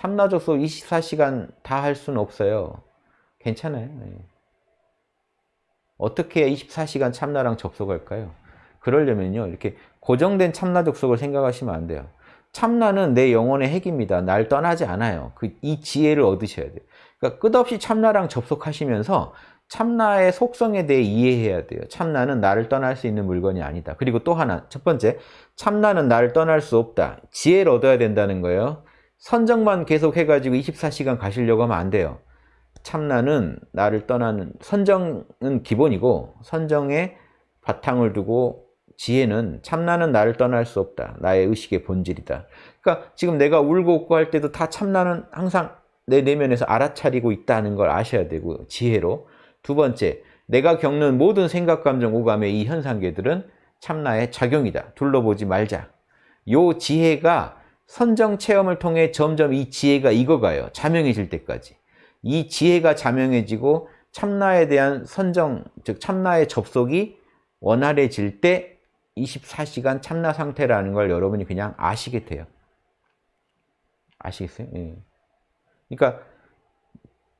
참나 접속 24시간 다 할 수는 없어요. 괜찮아요. 예. 어떻게 24시간 참나랑 접속할까요? 그러려면요. 이렇게 고정된 참나 접속을 생각하시면 안 돼요. 참나는 내 영혼의 핵입니다. 날 떠나지 않아요. 그 이 지혜를 얻으셔야 돼요. 그러니까 끝없이 참나랑 접속하시면서 참나의 속성에 대해 이해해야 돼요. 참나는 나를 떠날 수 있는 물건이 아니다. 그리고 또 하나, 첫 번째, 참나는 나를 떠날 수 없다. 지혜를 얻어야 된다는 거예요. 선정만 계속 해가지고 24시간 가시려고 하면 안 돼요. 참나는 나를 떠나는, 선정은 기본이고, 선정에 바탕을 두고 지혜는 참나는 나를 떠날 수 없다. 나의 의식의 본질이다. 그러니까 지금 내가 울고 웃고 할 때도 다 참나는 항상 내 내면에서 알아차리고 있다는 걸 아셔야 되고 지혜로 두 번째, 내가 겪는 모든 생각, 감정, 오감의 이 현상계들은 참나의 작용이다. 둘러보지 말자. 요 지혜가 선정 체험을 통해 점점 이 지혜가 익어가요. 자명해질 때까지. 이 지혜가 자명해지고 참나에 대한 선정, 즉 참나의 접속이 원활해질 때 24시간 참나 상태라는 걸 여러분이 그냥 아시게 돼요. 아시겠어요? 예. 그러니까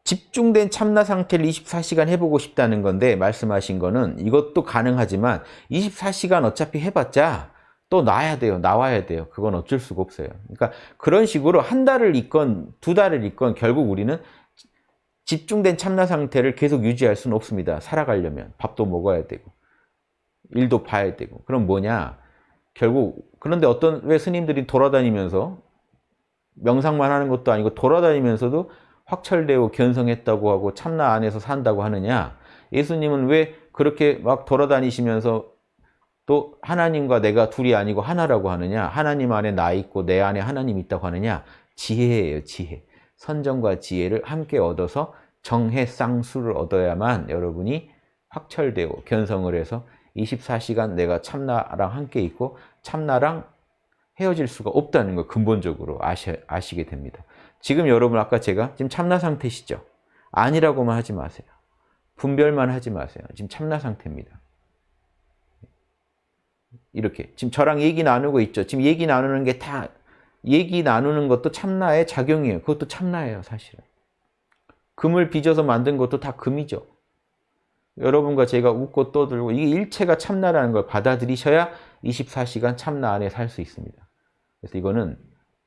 집중된 참나 상태를 24시간 해보고 싶다는 건데 말씀하신 거는 이것도 가능하지만 24시간 어차피 해봤자 또 나야 돼요. 나와야 돼요. 그건 어쩔 수가 없어요. 그러니까 그런 식으로 한 달을 있건 두 달을 있건 결국 우리는 집중된 참나 상태를 계속 유지할 수는 없습니다. 살아가려면 밥도 먹어야 되고 일도 봐야 되고 그럼 뭐냐 결국 그런데 어떤 왜 스님들이 돌아다니면서 명상만 하는 것도 아니고 돌아다니면서도 확철되고 견성했다고 하고 참나 안에서 산다고 하느냐 예수님은 왜 그렇게 막 돌아다니시면서 또 하나님과 내가 둘이 아니고 하나라고 하느냐 하나님 안에 나 있고 내 안에 하나님 있다고 하느냐 지혜예요 지혜 선정과 지혜를 함께 얻어서 정해 쌍수를 얻어야만 여러분이 확철되고 견성을 해서 24시간 내가 참나랑 함께 있고 참나랑 헤어질 수가 없다는 걸 근본적으로 아시, 아시게 됩니다. 지금 여러분 아까 제가 지금 참나 상태시죠? 아니라고만 하지 마세요. 분별만 하지 마세요. 지금 참나 상태입니다. 이렇게 지금 저랑 얘기 나누고 있죠. 지금 얘기 나누는 게 다 얘기 나누는 것도 참나의 작용이에요. 그것도 참나예요, 사실은. 금을 빚어서 만든 것도 다 금이죠. 여러분과 제가 웃고 떠들고 이게 일체가 참나라는 걸 받아들이셔야 24시간 참나 안에 살 수 있습니다. 그래서 이거는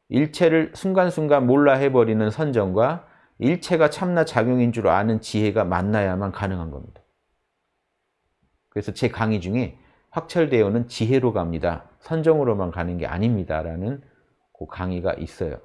일체를 순간순간 몰라 해버리는 선정과 일체가 참나 작용인 줄 아는 지혜가 만나야만 가능한 겁니다. 그래서 제 강의 중에 확철대어는 지혜로 갑니다. 선정으로만 가는 게 아닙니다. 라는 그 강의가 있어요.